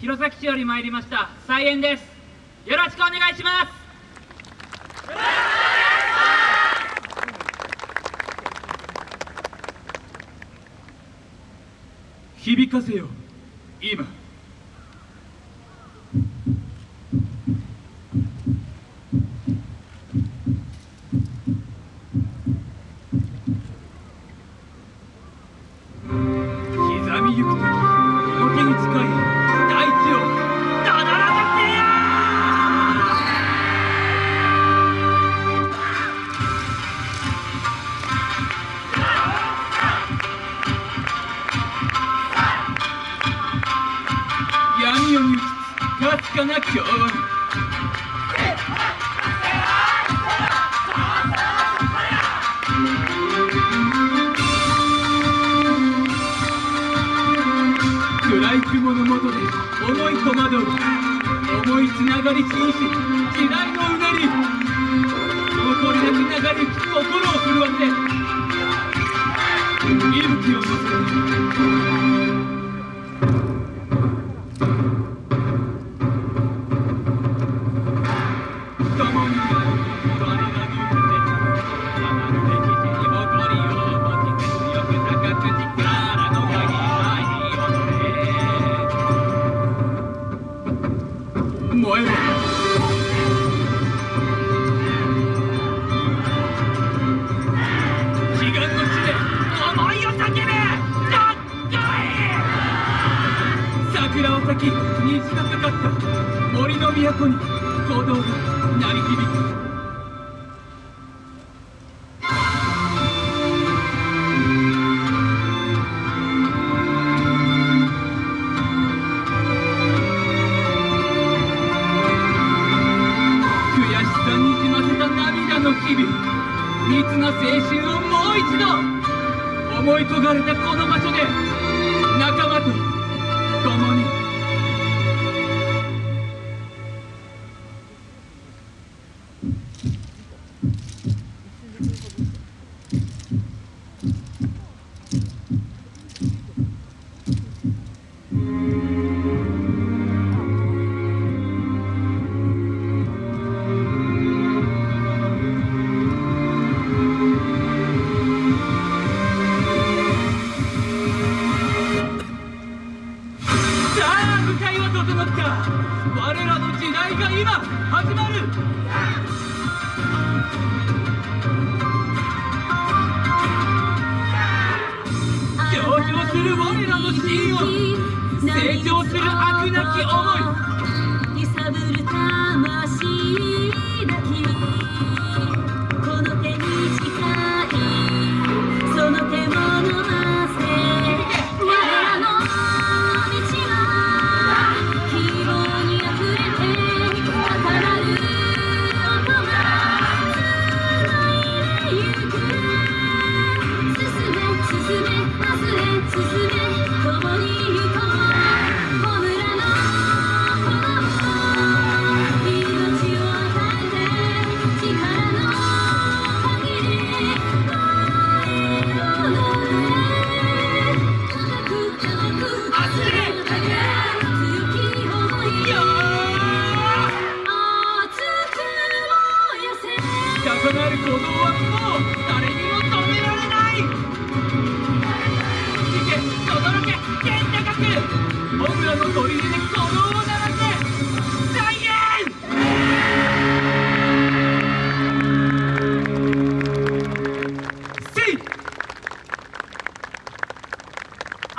弘前市より参りました菜園です。よろしくお願いします。響かせよ今。刻みゆくかすかな今日暗い雲の下で思い戸惑う思いつながりしし時代のうねり残りなく流れゆき心を震わせ息吹を乗せ燃えろ悲願の地で。思いを叫べかっこいい桜を咲き虹がかかった森の都に鼓動が鳴り響く日々密な青春をもう一度思い焦がれたこの場所で仲間我らの時代が今始まる。上昇する我らの真を成長する飽くなき思い。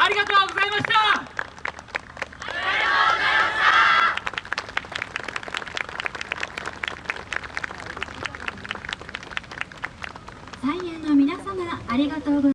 ありがとうございました。菜園の皆様ありがとうございました。